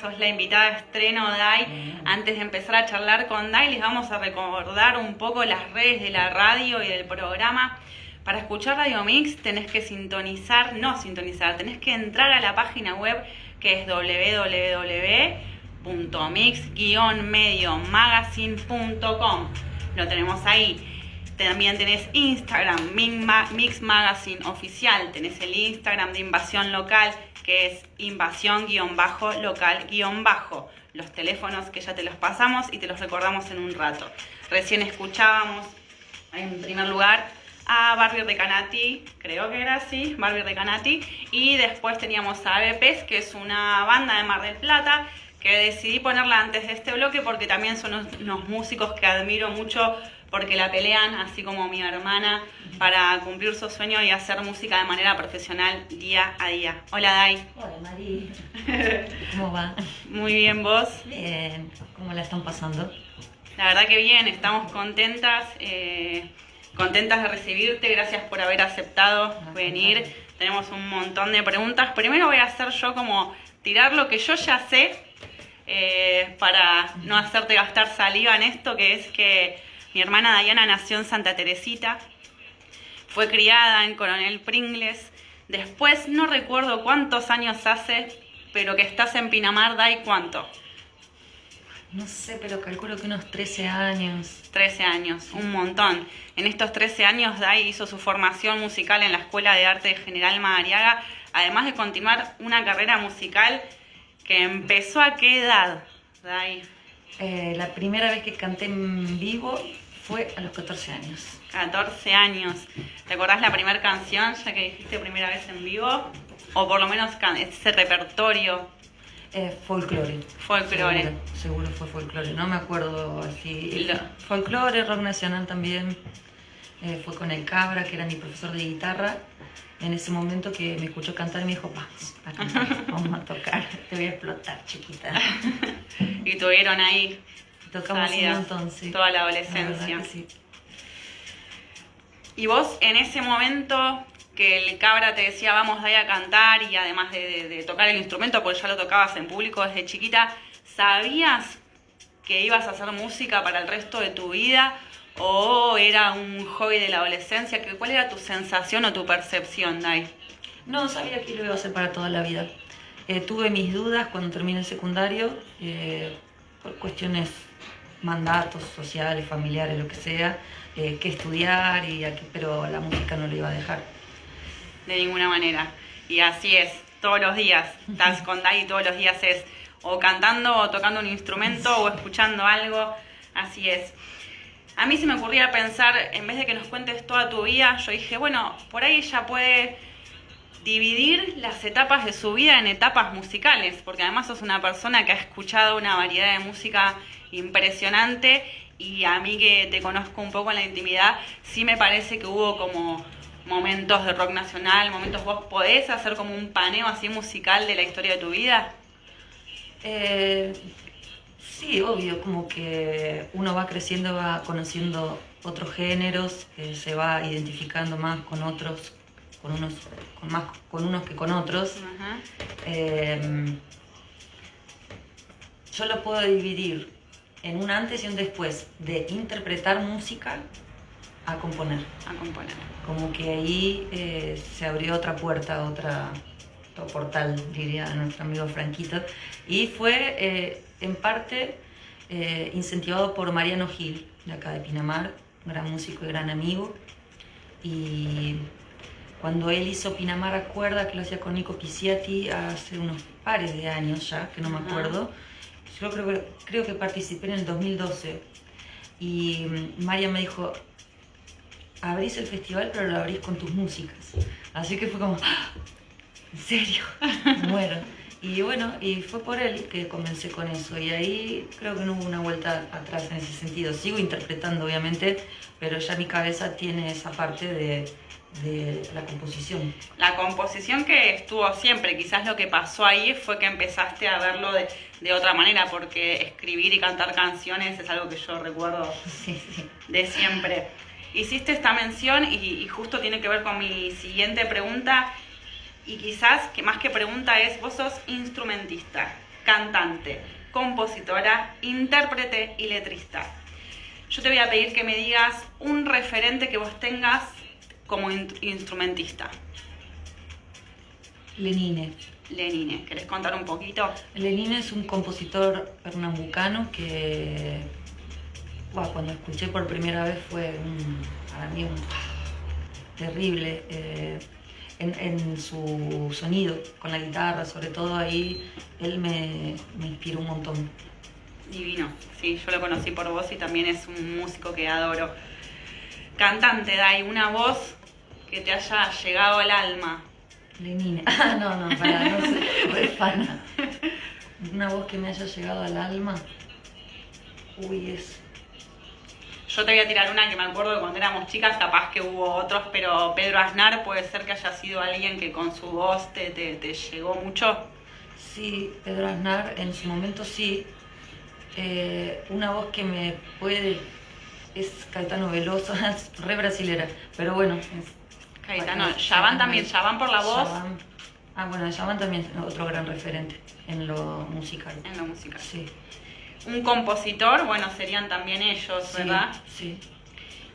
sos la invitada estreno Dai. Antes de empezar a charlar con Dai, les vamos a recordar un poco las redes de la radio y del programa. Para escuchar Radio Mix tenés que sintonizar, no sintonizar, tenés que entrar a la página web que es www.mix-mediomagazine.com. Lo tenemos ahí. También tenés Instagram, Mix Magazine Oficial. Tenés el Instagram de Invasión Local, que es invasión-local-bajo. Los teléfonos que ya te los pasamos y te los recordamos en un rato. Recién escuchábamos, en primer lugar, a Barbie Recanati, creo que era así, Barbie Recanati. Y después teníamos a ABPs, que es una banda de Mar del Plata, que decidí ponerla antes de este bloque porque también son unos músicos que admiro mucho porque la pelean, así como mi hermana, para cumplir su sueño y hacer música de manera profesional día a día. Hola Dai. Hola Mari. ¿Cómo va? Muy bien, ¿vos? Bien. ¿Cómo la están pasando? La verdad que bien, estamos contentas, eh, contentas de recibirte, gracias por haber aceptado venir. Tenemos un montón de preguntas. Primero voy a hacer yo como tirar lo que yo ya sé eh, para no hacerte gastar saliva en esto, que es que mi hermana Diana nació en Santa Teresita, fue criada en Coronel Pringles. Después no recuerdo cuántos años hace, pero que estás en Pinamar, ¿dai cuánto? No sé, pero calculo que unos 13 años. 13 años, un montón. En estos 13 años, Dai hizo su formación musical en la Escuela de Arte General Madariaga, además de continuar una carrera musical que empezó a qué edad, Dai? Eh, la primera vez que canté en vivo fue a los 14 años. 14 años. ¿Te acordás la primera canción, ya que dijiste primera vez en vivo? O por lo menos ese repertorio. Eh, folclore. Folclore. Seguro, fue folclore. No me acuerdo así. Folclore, rock nacional también. Eh, fue con el Cabra, que era mi profesor de guitarra. En ese momento que me escuchó cantar, me dijo, vamos a cantar, vamos a tocar, te voy a explotar, chiquita. y tuvieron ahí Tocamos un montón, sí. Toda la adolescencia. Y vos en ese momento que el cabra te decía vamos ahí a cantar y además de, tocar el instrumento, porque ya lo tocabas en público desde chiquita, ¿sabías que ibas a hacer música para el resto de tu vida? ¿O era un hobby de la adolescencia? ¿Cuál era tu sensación o tu percepción, Dai? No, sabía que lo iba a hacer para toda la vida. Eh, tuve mis dudas cuando terminé el secundario, eh, por cuestiones mandatos sociales, familiares, lo que sea, eh, que estudiar, y aquí, pero la música no lo iba a dejar. De ninguna manera. Y así es, todos los días, estás con Dai todos los días es o cantando o tocando un instrumento o escuchando algo, así es. A mí se me ocurría pensar, en vez de que nos cuentes toda tu vida, yo dije, bueno, por ahí ella puede dividir las etapas de su vida en etapas musicales, porque además sos una persona que ha escuchado una variedad de música impresionante y a mí que te conozco un poco en la intimidad, sí me parece que hubo como momentos de rock nacional, momentos vos podés hacer como un paneo así musical de la historia de tu vida. Eh, sí, obvio, como que uno va creciendo, va conociendo otros géneros, se va identificando más con otros, con unos, con más con unos que con otros. Eh, yo lo puedo dividir en un antes y un después de interpretar música a componer. A componer. Como que ahí eh, se abrió otra puerta, otra, otro portal, diría nuestro amigo Franquito. Y fue eh, en parte eh, incentivado por Mariano Gil, de acá de Pinamar, gran músico y gran amigo. Y cuando él hizo Pinamar Acuerda, que lo hacía con Nico Pisiati hace unos pares de años ya, que no me acuerdo, yo creo, creo que participé en el 2012 y mm, María me dijo, abrís el festival pero lo abrís con tus músicas. Así que fue como, ¡Ah! ¿en serio? Muero. Y bueno, y fue por él que comencé con eso. Y ahí creo que no hubo una vuelta atrás en ese sentido. Sigo interpretando, obviamente, pero ya mi cabeza tiene esa parte de, de la composición. La composición que estuvo siempre, quizás lo que pasó ahí fue que empezaste a verlo de, de otra manera, porque escribir y cantar canciones es algo que yo recuerdo de siempre. Hiciste esta mención y, justo tiene que ver con mi siguiente pregunta. Y quizás, que más que pregunta es, vos sos instrumentista, cantante, compositora, intérprete y letrista. Yo te voy a pedir que me digas un referente que vos tengas como instrumentista. Lenine. Lenine, ¿querés contar un poquito? Lenine es un compositor pernambucano que cuando escuché por primera vez fue para mí un, terrible eh, en, su sonido, con la guitarra, sobre todo ahí, él me, me inspiró un montón. Divino, sí, yo lo conocí por vos y también es un músico que adoro. Cantante, Dai, una voz que te haya llegado al alma. Lenine. Ah, no, no, para, no sé, fan. Una voz que me haya llegado al alma. Uy, es. Yo te voy a tirar una que me acuerdo de cuando éramos chicas, capaz que hubo otros, pero Pedro Aznar puede ser que haya sido alguien que con su voz te, te, llegó mucho. Sí, Pedro Aznar en su momento sí. Eh, una voz que me puede. Es Caetano Veloso, es re brasilera, pero bueno, Caetano, Yavan también, Yavan por la voz. Ah, bueno, Yavan también es otro gran referente en lo musical. En lo musical. Sí. Un compositor, bueno, serían también ellos, ¿verdad? Sí.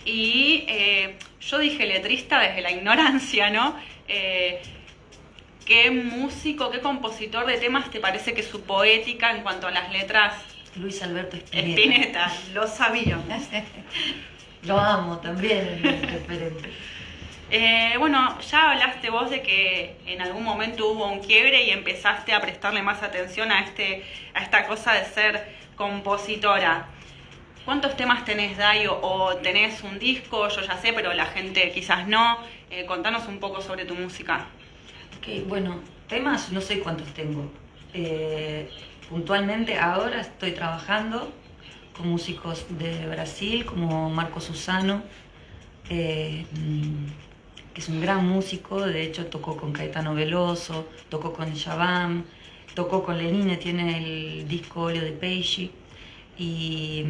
Y eh, yo dije letrista desde la ignorancia, ¿no? Eh, ¿Qué músico, qué compositor de temas te parece que su poética en cuanto a las letras? Luis Alberto Spinetta. Spinetta, lo sabía. lo amo también, es referente. Eh, bueno, ya hablaste vos de que en algún momento hubo un quiebre y empezaste a prestarle más atención a, este, a esta cosa de ser compositora. ¿Cuántos temas tenés, Dayo? ¿O tenés un disco? Yo ya sé, pero la gente quizás no. Eh, contanos un poco sobre tu música. Ok, bueno, temas no sé cuántos tengo. Eh, puntualmente ahora estoy trabajando con músicos de Brasil como Marco Susano. Que es un gran músico, de hecho tocó con Caetano Veloso, tocó con Shabam, tocó con Lenine, tiene el disco Olio de Peishi y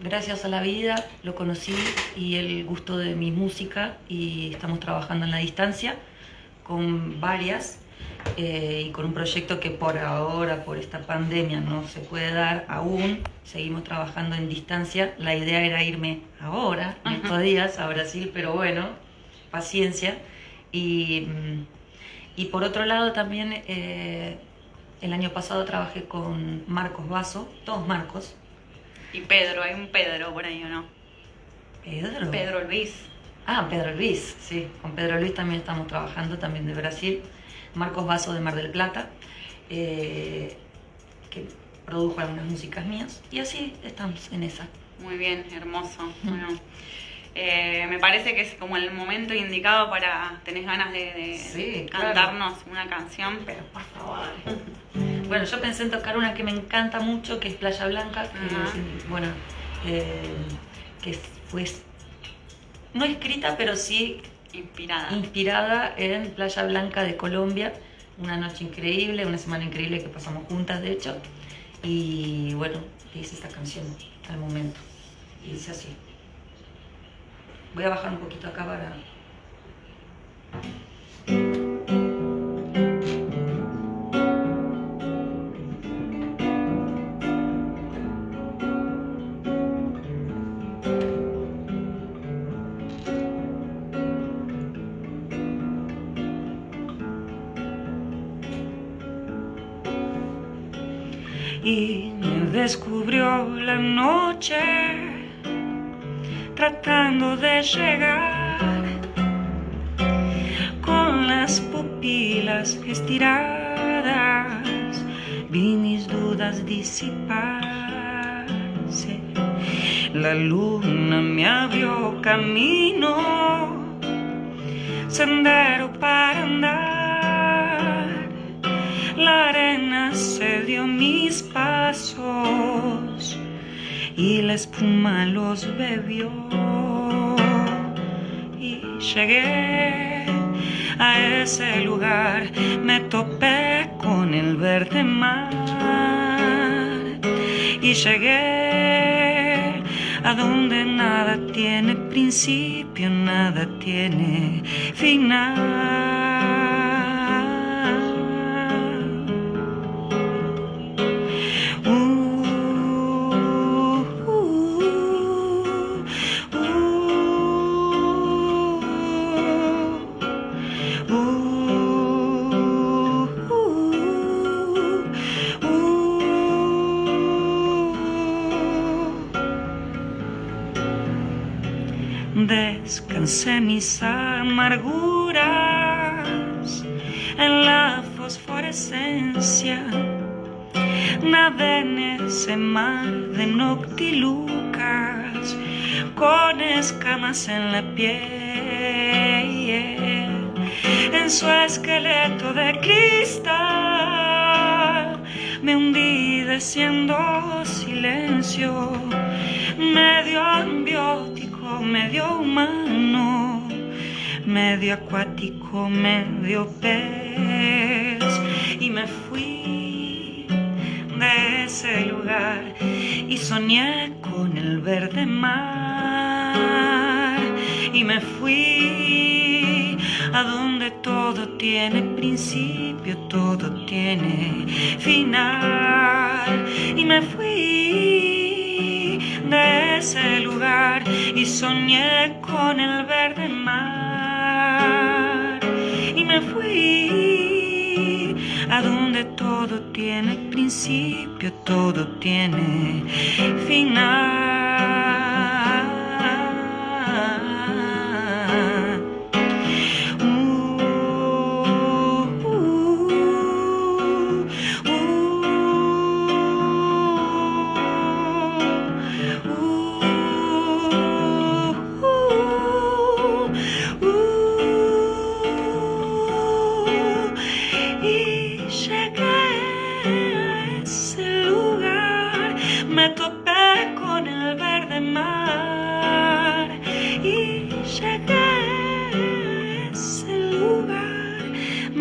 gracias a la vida lo conocí y el gusto de mi música y estamos trabajando en la distancia con varias eh, y con un proyecto que por ahora, por esta pandemia, no se puede dar aún. Seguimos trabajando en distancia. La idea era irme ahora, en estos días, a Brasil, pero bueno, paciencia. Y, y por otro lado también eh, el año pasado trabajé con Marcos Vaso, todos Marcos. Y Pedro, hay un Pedro por ahí, ¿o no? Pedro. Pedro Luis. Ah, Pedro Luis, sí. Con Pedro Luis también estamos trabajando, también de Brasil. Marcos Vaso de Mar del Plata, eh, que produjo algunas músicas mías. Y así estamos en esa. Muy bien, hermoso. Bueno. Eh, me parece que es como el momento indicado para, tenés ganas de, cantarnos una canción, pero por favor. Bueno, yo pensé en tocar una que me encanta mucho, que es Playa Blanca, que, bueno, eh, que fue no escrita, pero sí inspirada. inspirada en Playa Blanca de Colombia. Una noche increíble, una semana increíble que pasamos juntas, de hecho. Y bueno, hice esta canción al momento. Y dice así. Voy a bajar un poquito acá para... y me descubrió la noche tratando de llegar. Con las pupilas estiradas vi mis dudas disiparse. La luna me abrió camino sendero para andar. La arena se dio mis pasos y la espuma los bebió. Y llegué a ese lugar, me topé con el verde mar. Y llegué a donde nada tiene principio, nada tiene final. Descansé mis amarguras en la fosforescencia. Nadé en ese mar de noctilucas con escamas en la piel, en su esqueleto de cristal. Me hundí desciendo silencio, medio ambiótico, medio humano, medio acuático, medio pez, y me fui de ese lugar y soñé con el verde mar. Y me fui a donde todo tiene principio, todo tiene final. Y me fui de ese lugar y soñé con el verde mar y me fui a donde todo tiene principio, todo tiene final.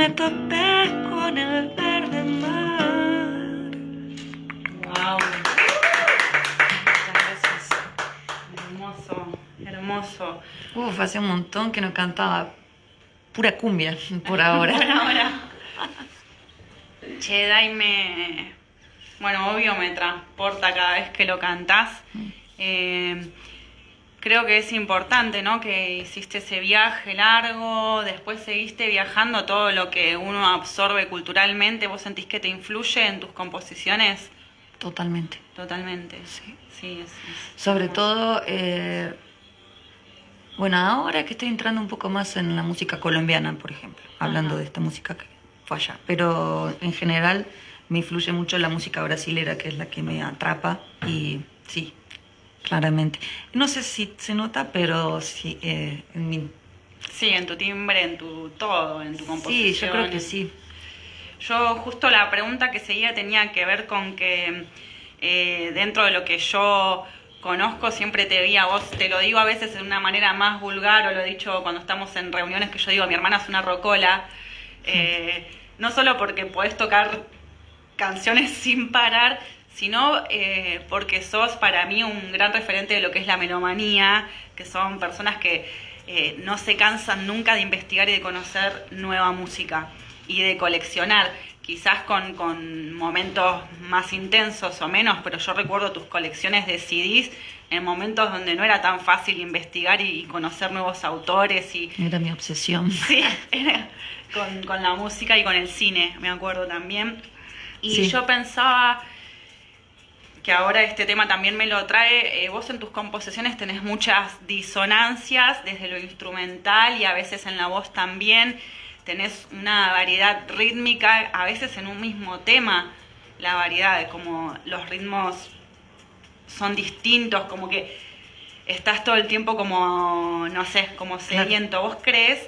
Me topé con el verde mar. Wow. Muchas gracias. Hermoso, hermoso. Uf, hace un montón que no cantaba pura cumbia por ahora. Por ahora. Che, Dai me. Bueno, obvio me transporta cada vez que lo cantás. Eh, creo que es importante, ¿no? Que hiciste ese viaje largo, después seguiste viajando, todo lo que uno absorbe culturalmente, ¿vos sentís que te influye en tus composiciones? Totalmente. Totalmente, sí. Sí, es, es Sobre todo, eh, bueno, ahora que estoy entrando un poco más en la música colombiana, por ejemplo, hablando Ajá. de esta música que fue allá, pero en general me influye mucho la música brasilera, que es la que me atrapa y sí, claramente. No sé si se nota, pero sí, eh, en mi- Sí, en tu timbre, en tu todo, en tu composición. sí, yo creo que sí. Yo justo la pregunta que seguía tenía que ver con que eh, dentro de lo que yo conozco siempre te vi a vos, te lo digo a veces de una manera más vulgar o lo he dicho cuando estamos en reuniones que yo digo, mi hermana es una rocola, eh, no solo porque podés tocar canciones sin parar, sino eh, porque sos para mí un gran referente de lo que es la melomanía, que son personas que eh, no se cansan nunca de investigar y de conocer nueva música y de coleccionar, quizás con, con momentos más intensos o menos, pero yo recuerdo tus colecciones de CDs en momentos donde no era tan fácil investigar y, conocer nuevos autores y, Era mi obsesión. Sí, era con, con la música y con el cine, me acuerdo también. Y Sí. yo pensaba que ahora este tema también me lo trae, eh, vos en tus composiciones tenés muchas disonancias desde lo instrumental y a veces en la voz también, tenés una variedad rítmica, a veces en un mismo tema, la variedad de como los ritmos son distintos, como que estás todo el tiempo como, no sé, como sediento. ¿Vos crees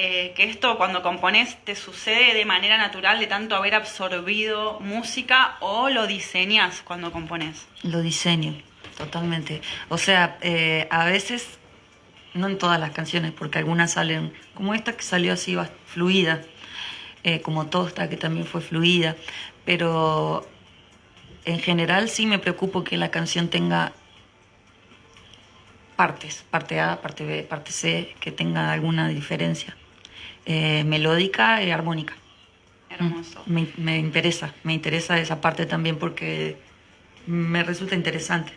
eh, que esto cuando componés te sucede de manera natural de tanto haber absorbido música o lo diseñas cuando componés? Lo diseño, totalmente. O sea, eh, a veces, no en todas las canciones, porque algunas salen, como esta que salió así, fluida, eh, como Tosta, que también fue fluida, pero en general sí me preocupo que la canción tenga partes, parte A, parte B, parte C, que tenga alguna diferencia. Eh, melódica y armónica. Hermoso. Me, me interesa, me interesa esa parte también porque me resulta interesante.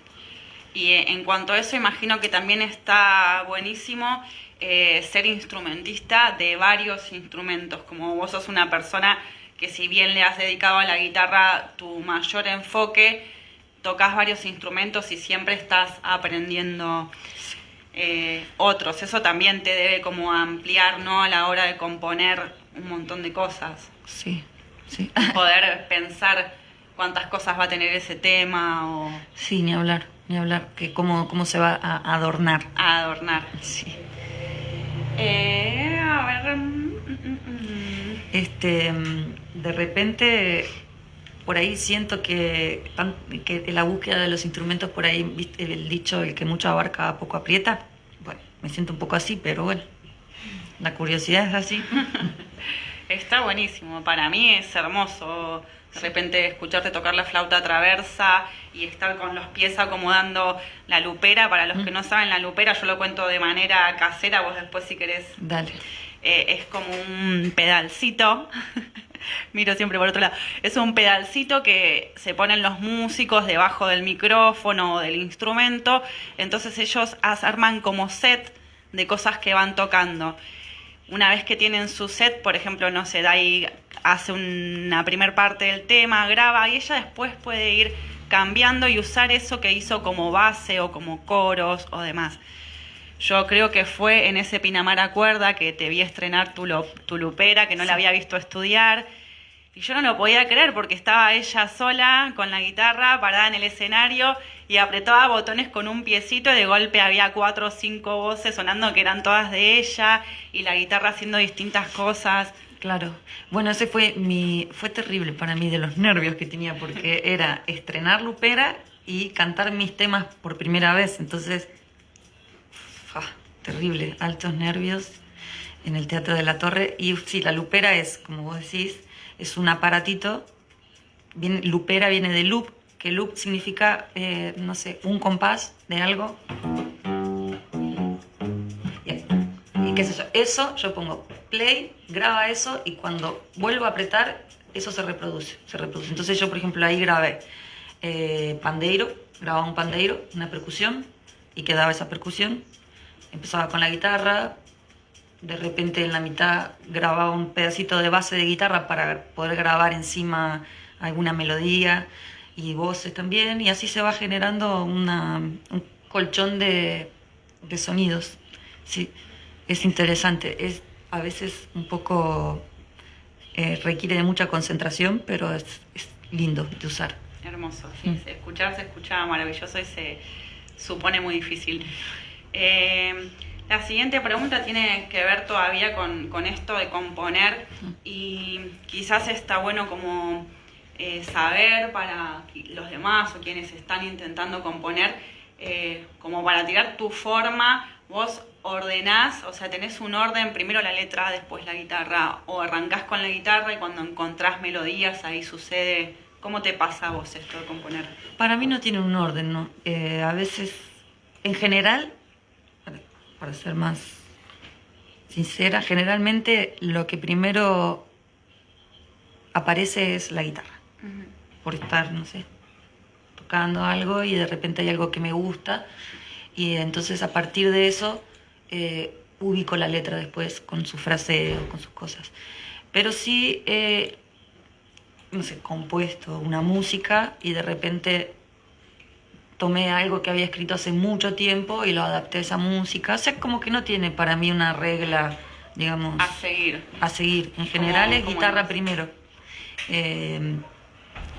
Y eh, en cuanto a eso, imagino que también está buenísimo eh, ser instrumentista de varios instrumentos, como vos sos una persona que si bien le has dedicado a la guitarra tu mayor enfoque, tocas varios instrumentos y siempre estás aprendiendo. Eh, otros. Eso también te debe como ampliar, ¿no? A la hora de componer un montón de cosas. Sí, sí. Poder pensar cuántas cosas va a tener ese tema o... Sí, ni hablar, ni hablar, que cómo, cómo se va a adornar. A adornar. Sí. Eh, a ver... Mm, mm, mm, este, de repente por ahí siento que, que la búsqueda de los instrumentos, por ahí, el dicho, el que mucho abarca, poco aprieta. Bueno, me siento un poco así, pero bueno, la curiosidad es así. Está buenísimo, para mí es hermoso de repente escucharte tocar la flauta traversa y estar con los pies acomodando la lupera. Para los que no saben, la lupera yo lo cuento de manera casera, vos después si querés. Dale. Eh, es como un pedalcito miro siempre por otro lado. Es un pedalcito que se ponen los músicos debajo del micrófono o del instrumento, entonces ellos arman como set de cosas que van tocando. Una vez que tienen su set, por ejemplo, no sé, ahí hace una primer parte del tema, graba y ella después puede ir cambiando y usar eso que hizo como base o como coros o demás. Yo creo que fue en ese Pinamar Cuerda que te vi estrenar tu, tu lupera, que no la había visto estudiar. Y yo no lo podía creer porque estaba ella sola con la guitarra parada en el escenario y apretaba botones con un piecito y de golpe había cuatro o cinco voces sonando que eran todas de ella y la guitarra haciendo distintas cosas. Claro. Bueno, ese fue mi fue terrible para mí de los nervios que tenía porque era estrenar Lupera y cantar mis temas por primera vez, entonces terrible, altos nervios en el Teatro de la Torre. Y sí, la lupera es, como vos decís, es un aparatito. Viene, lupera viene de loop, que loop significa, eh, no sé, un compás de algo. ¿Y qué es eso? Eso yo pongo play, graba eso y cuando vuelvo a apretar, eso se reproduce. Se reproduce. Entonces yo, por ejemplo, ahí grabé eh, pandeiro, grababa un pandeiro, una percusión y quedaba esa percusión empezaba con la guitarra, de repente en la mitad grababa un pedacito de base de guitarra para poder grabar encima alguna melodía y voces también, y así se va generando un colchón de, sonidos. Sí, es interesante, es a veces un poco, eh, requiere de mucha concentración, pero es, lindo de usar. Hermoso, sí, mm. escuchar se escucha maravilloso y se supone muy difícil. Eh, la siguiente pregunta tiene que ver todavía con, esto de componer y quizás está bueno como eh, saber para los demás o quienes están intentando componer, eh, como para tirar tu forma, vos ordenás, o sea, tenés un orden, primero la letra, después la guitarra, o arrancás con la guitarra y cuando encontrás melodías ahí sucede. ¿Cómo te pasa a vos esto de componer? Para mí no tiene un orden, ¿no? a veces, en general, para ser más sincera, generalmente lo que primero aparece es la guitarra. Por estar, no sé, tocando algo y de repente hay algo que me gusta. Y entonces a partir de eso eh, ubico la letra después con su frase o con sus cosas. Pero sí, no sé, compuesto una música y de repente tomé algo que había escrito hace mucho tiempo y lo adapté a esa música. O sea, como que no tiene para mí una regla, digamos... A seguir. A seguir. En general es guitarra primero. Eh,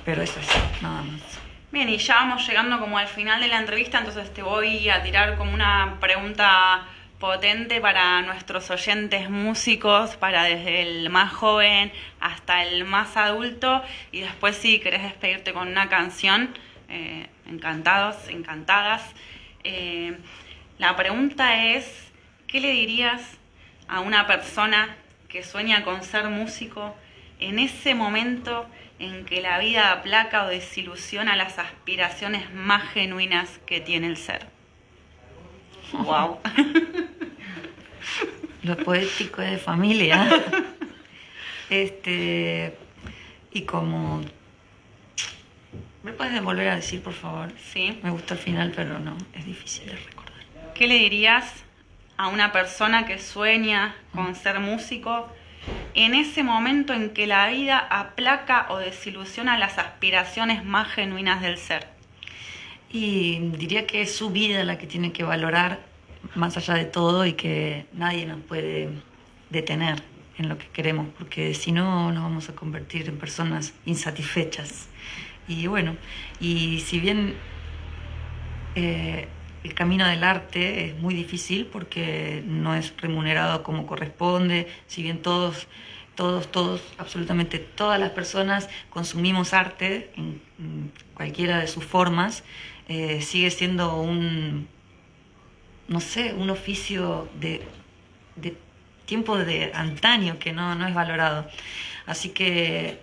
pero eso es, nada más. Bien, y ya vamos llegando como al final de la entrevista, entonces te voy a tirar como una pregunta potente para nuestros oyentes músicos, para desde el más joven hasta el más adulto, y después si querés despedirte con una canción, eh, encantados, encantadas. Eh, la pregunta es, ¿qué le dirías a una persona que sueña con ser músico en ese momento en que la vida aplaca o desilusiona las aspiraciones más genuinas que tiene el ser? ¡Wow! Lo poético de familia. Este, y como ¿Me puedes volver a decir, por favor? Sí. Me gusta el final, pero no, es difícil de recordar. ¿Qué le dirías a una persona que sueña con ser músico en ese momento en que la vida aplaca o desilusiona las aspiraciones más genuinas del ser? Y diría que es su vida la que tiene que valorar más allá de todo y que nadie nos puede detener en lo que queremos, porque si no nos vamos a convertir en personas insatisfechas. Y bueno, y si bien eh, el camino del arte es muy difícil porque no es remunerado como corresponde, si bien todos, todos, todos, absolutamente todas las personas consumimos arte en, cualquiera de sus formas, eh, sigue siendo un, no sé, un oficio de, de tiempo de antaño que no, no es valorado. Así que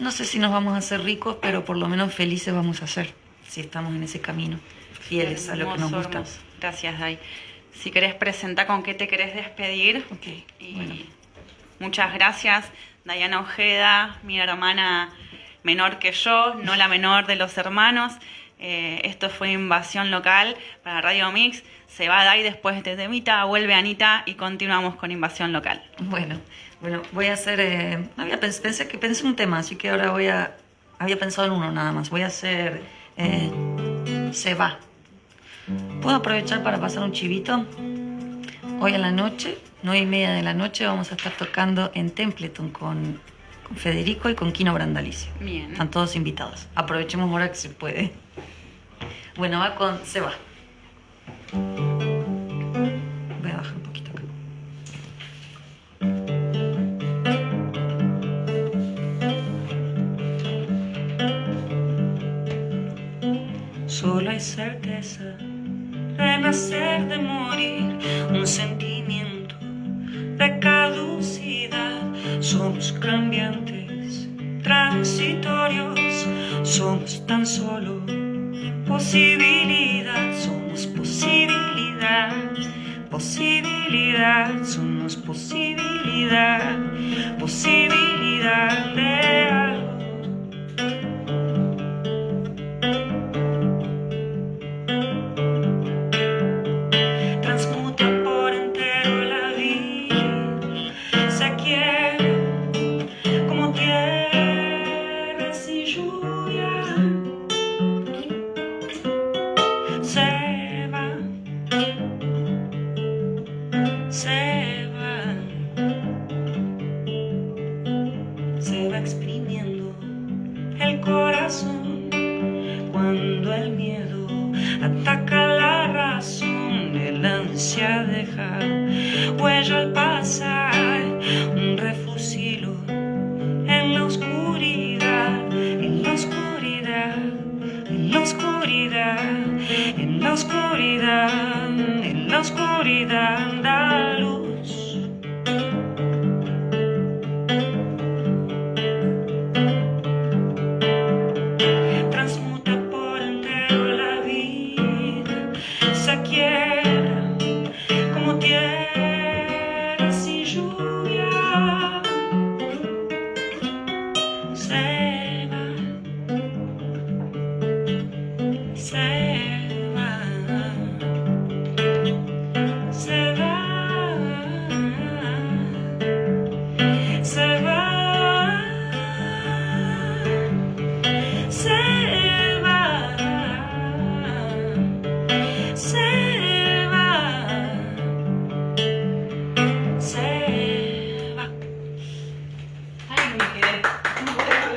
no sé si nos vamos a hacer ricos, pero por lo menos felices vamos a ser si estamos en ese camino fieles a lo que nos gusta. Gracias, Dai. Si querés presentar con qué te querés despedir. Okay, Muchas gracias, Dayana Ojeda, mi hermana menor que yo, no la menor de los hermanos. Eh, esto fue Invasión Local para Radio Mix. Se va Dai después de Temita, vuelve Anita y continuamos con Invasión Local. Bueno, bueno, voy a hacer. Eh, había pensé que pensé un tema, así que ahora voy a. Había pensado en uno nada más. Voy a hacer. Eh, se va. ¿Puedo aprovechar para pasar un chivito? Hoy en la noche, nueve y media de la noche, vamos a estar tocando en Templeton con, Federico y con Kino Brandalicio. Bien. Están todos invitados. Aprovechemos ahora que se puede. Bueno, va con Se va. Solo hay certeza nacer, de morir, un sentimiento de caducidad. Somos cambiantes, transitorios, somos tan solo posibilidad, somos posibilidad, posibilidad, somos posibilidad